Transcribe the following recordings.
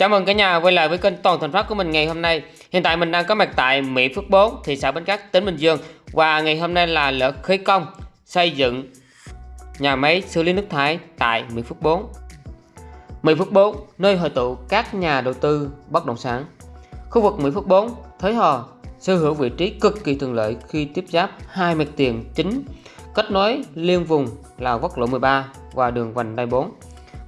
Chào mừng cả nhà quay lại với kênh Toàn Thành Phát của mình ngày hôm nay. Hiện tại mình đang có mặt tại Mỹ Phước 4, thị xã Bến Cát, tỉnh Bình Dương và ngày hôm nay là lễ khởi công xây dựng nhà máy xử lý nước thải tại Mỹ Phước 4. Mỹ Phước 4, nơi hội tụ các nhà đầu tư bất động sản. Khu vực Mỹ Phước 4, Thới Hò sở hữu vị trí cực kỳ thuận lợi khi tiếp giáp hai mặt tiền chính kết nối liên vùng là quốc lộ 13 và đường vành đai 4.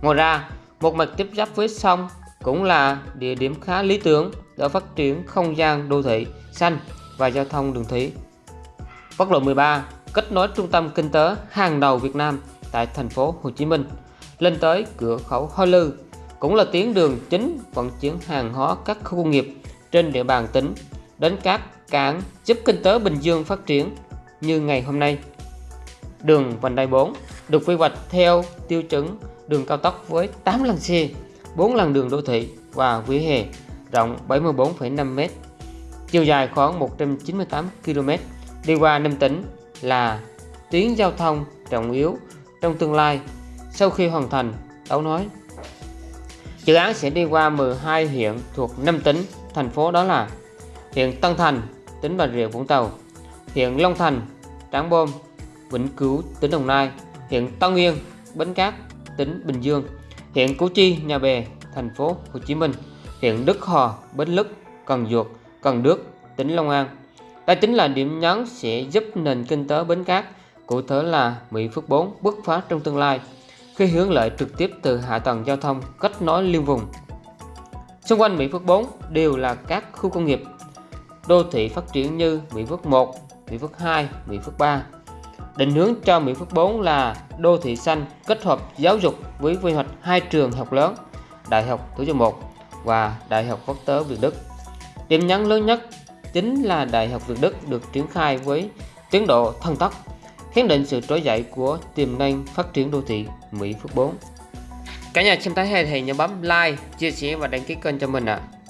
Ngoài ra, một mặt tiếp giáp với sông cũng là địa điểm khá lý tưởng để phát triển không gian đô thị xanh và giao thông đường thủy. Quốc lộ 13 kết nối trung tâm kinh tế hàng đầu Việt Nam tại thành phố Hồ Chí Minh, lên tới cửa khẩu Hoa Lư, cũng là tuyến đường chính vận chuyển hàng hóa các khu công nghiệp trên địa bàn tỉnh đến các cảng giúp kinh tế Bình Dương phát triển như ngày hôm nay. Đường vành đai 4 được quy hoạch theo tiêu chuẩn đường cao tốc với 8 làn xe 4 làn đường đô thị và vỉa hè rộng 74,5m, chiều dài khoảng 198 km, đi qua năm tỉnh là tuyến giao thông trọng yếu trong tương lai sau khi hoàn thành đấu nói. Dự án sẽ đi qua 12 huyện thuộc 5 tỉnh, thành phố đó là huyện Tân Thành, tỉnh Bà Rịa Vũng Tàu, huyện Long Thành, Trảng Bom, Vĩnh Cửu, tỉnh Đồng Nai, huyện Tân Nguyên, Bến Cát, tỉnh Bình Dương, huyện Củ Chi, Nhà Bè, thành phố Hồ Chí Minh, huyện Đức Hòa, Bến Lức, Cần Duộc, Cần Đước, tỉnh Long An. Đây chính là điểm nhấn sẽ giúp nền kinh tế Bến Cát, cụ thể là Mỹ Phước 4 bứt phá trong tương lai khi hướng lợi trực tiếp từ hạ tầng giao thông kết nối liên vùng. Xung quanh Mỹ Phước 4 đều là các khu công nghiệp, đô thị phát triển như Mỹ Phước 1, Mỹ Phước 2, Mỹ Phước 3, Định hướng cho Mỹ Phước 4 là đô thị xanh kết hợp giáo dục với quy hoạch hai trường học lớn, Đại học Thủ Dầu Một và Đại học Quốc tế Việt Đức. Điểm nhấn lớn nhất chính là Đại học Việt Đức được triển khai với tiến độ thần tốc, khẳng định sự trỗi dậy của tiềm năng phát triển đô thị Mỹ Phước 4. Cả nhà xem thấy hay thì nhớ bấm like, chia sẻ và đăng ký kênh cho mình ạ. À.